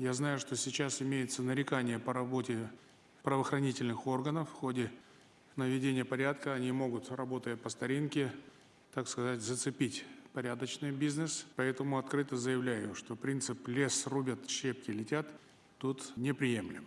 Я знаю, что сейчас имеется нарекание по работе правоохранительных органов в ходе наведения порядка. Они могут, работая по старинке, так сказать, зацепить порядочный бизнес. Поэтому открыто заявляю, что принцип «лес рубят, щепки летят» тут неприемлем.